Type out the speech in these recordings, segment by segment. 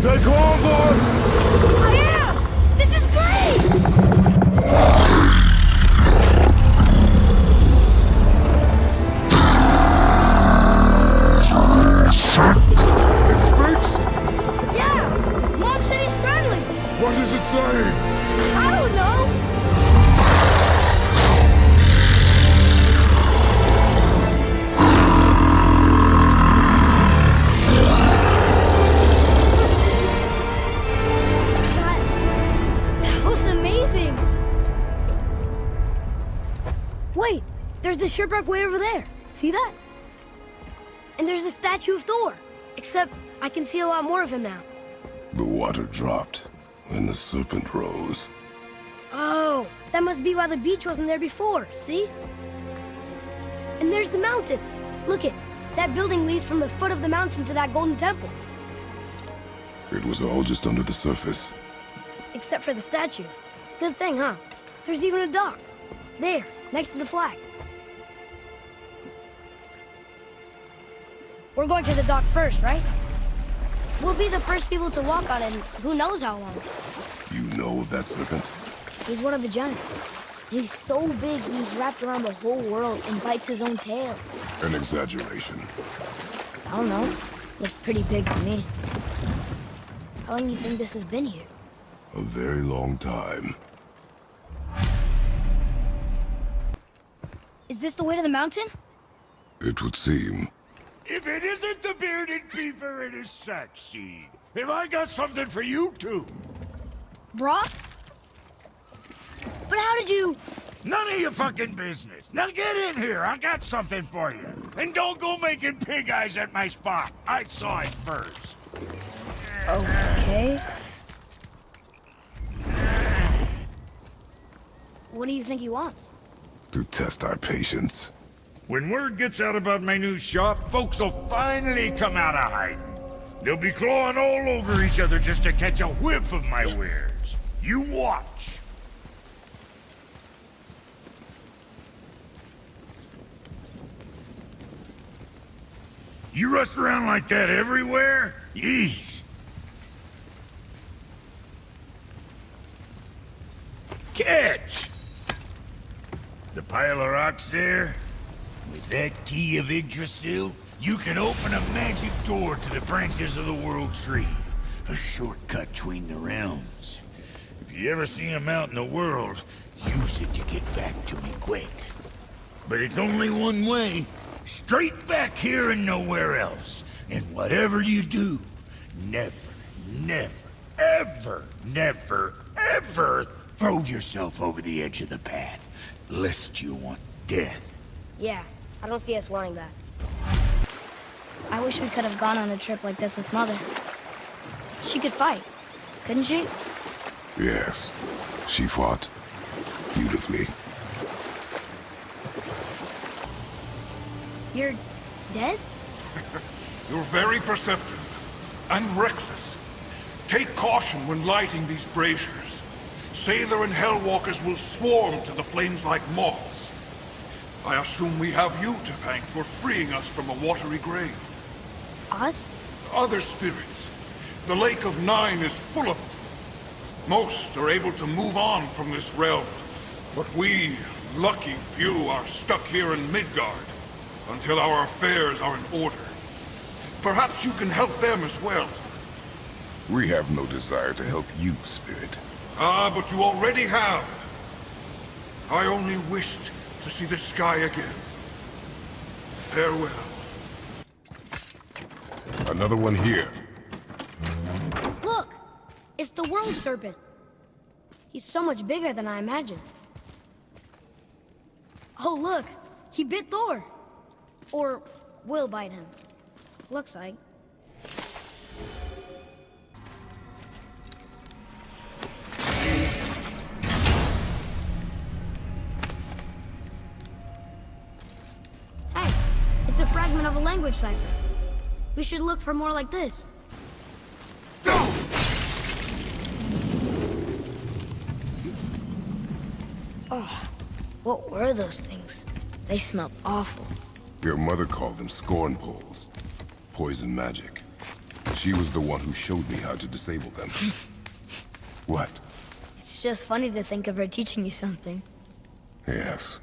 Stay calm, boy! I am! This is great! It speaks? Yeah! Mom said he's friendly! What is it saying? I don't know! Wait, there's a shipwreck way over there. See that? And there's a statue of Thor. Except I can see a lot more of him now. The water dropped when the serpent rose. Oh, that must be why the beach wasn't there before, see? And there's the mountain. Look it, that building leads from the foot of the mountain to that golden temple. It was all just under the surface. Except for the statue. Good thing, huh? There's even a dock. There, next to the flag. We're going to the dock first, right? We'll be the first people to walk on it in who knows how long. You know of that serpent? He's one of the giants. He's so big he's wrapped around the whole world and bites his own tail. An exaggeration. I don't know. Looked pretty big to me. How long do you think this has been here? A very long time. Is this the way to the mountain? It would seem. If it isn't the bearded beaver it is his sack have I got something for you too? Brok? But how did you... None of your fucking business. Now get in here. I got something for you. And don't go making pig eyes at my spot. I saw it first. Okay. What do you think he wants? To test our patience. When word gets out about my new shop, folks will finally come out of hiding. They'll be clawing all over each other just to catch a whiff of my wares. You watch. You rust around like that everywhere? Yeesh. Catch! The pile of rocks there? With that key of Yggdrasil, you can open a magic door to the branches of the World Tree. A shortcut between the realms. If you ever see him out in the world, use it to get back to me quick. But it's only one way. Straight back here and nowhere else. And whatever you do, never, never, ever, never, ever throw yourself over the edge of the path. Lest you want death. Yeah, I don't see us wanting that. I wish we could have gone on a trip like this with Mother. She could fight, couldn't she? Yes. She fought. Beautifully. You're dead? You're very perceptive and reckless. Take caution when lighting these braziers. Sailor and Hellwalkers will swarm to the flames like moths. I assume we have you to thank for freeing us from a watery grave. Us? Other spirits. The Lake of Nine is full of them. Most are able to move on from this realm, but we, lucky few, are stuck here in Midgard until our affairs are in order. Perhaps you can help them as well. We have no desire to help you, Spirit. Ah, but you already have. I only wished to see the sky again. Farewell. Another one here. Look! It's the World Serpent. He's so much bigger than I imagined. Oh, look! He bit Thor! Or will bite him. Looks like. Language cipher. We should look for more like this. Oh, what were those things? They smelled awful. Your mother called them scorn poles. Poison magic. She was the one who showed me how to disable them. what? It's just funny to think of her teaching you something. Yes.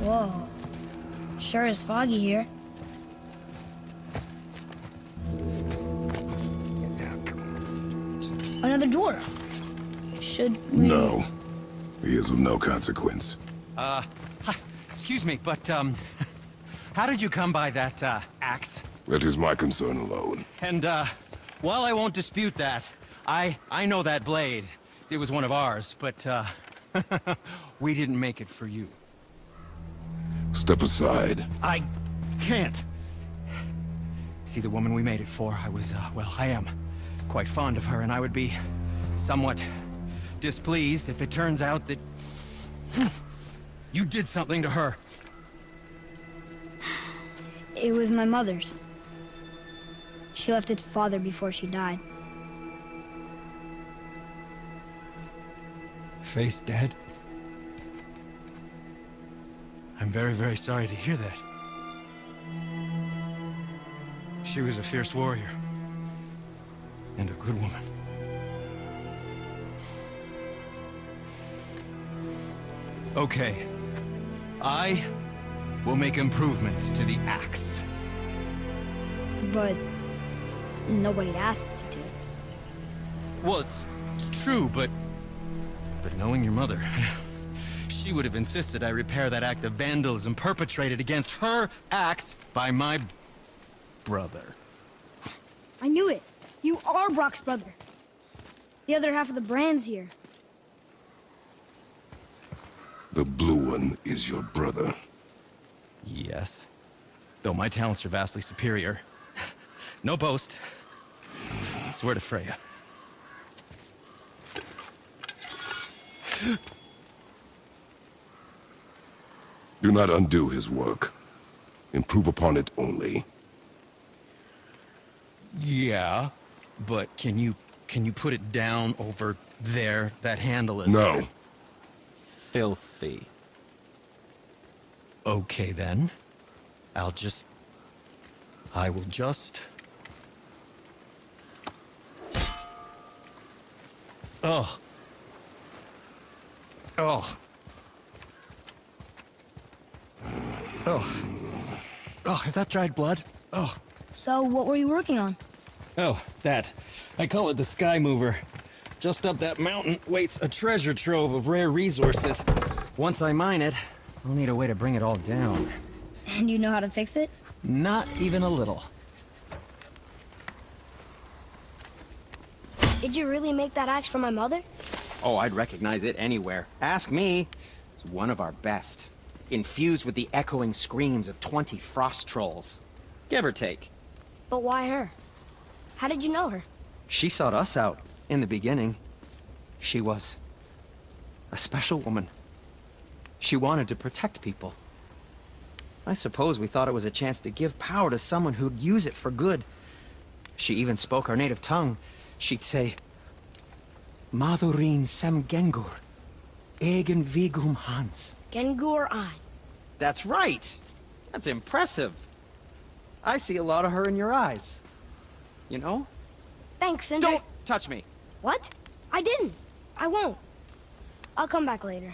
Whoa. Sure is foggy here. Another door. Should we... No. He is of no consequence. Uh, hi. Excuse me, but, um, how did you come by that, uh, axe? That is my concern alone. And, uh, while I won't dispute that, I, I know that blade. It was one of ours, but, uh, we didn't make it for you. Step aside. I can't. See, the woman we made it for, I was, uh, well, I am quite fond of her, and I would be somewhat displeased if it turns out that you did something to her. It was my mother's. She left its father before she died. Face dead? I'm very, very sorry to hear that. She was a fierce warrior. And a good woman. Okay. I will make improvements to the axe. But nobody asked you to. Well, it's, it's true, but... But knowing your mother... she would have insisted I repair that act of vandalism perpetrated against her axe by my... brother. I knew it. You are Brok's brother. The other half of the brand's here. The blue one is your brother. Yes. Though my talents are vastly superior. no boast. I swear to Freya. Do not undo his work. Improve upon it only. Yeah, but can you can you put it down over there? That handle is No. filthy. Okay then. I'll just I will just Oh. Oh. Oh. Oh, is that dried blood? Oh. So, what were you working on? Oh, that. I call it the Sky Mover. Just up that mountain waits a treasure trove of rare resources. Once I mine it, I'll need a way to bring it all down. And you know how to fix it? Not even a little. Did you really make that axe for my mother? Oh, I'd recognize it anywhere. Ask me. It's one of our best. Infused with the echoing screams of 20 frost trolls. Give or take. But why her? How did you know her? She sought us out in the beginning. She was a special woman. She wanted to protect people. I suppose we thought it was a chance to give power to someone who'd use it for good. She even spoke our native tongue. She'd say, Madurin sem gengur, egen vigum hans. Gengur Ein. That's right. That's impressive. I see a lot of her in your eyes. You know? Thanks, Sindri. Don't touch me. What? I didn't. I won't. I'll come back later.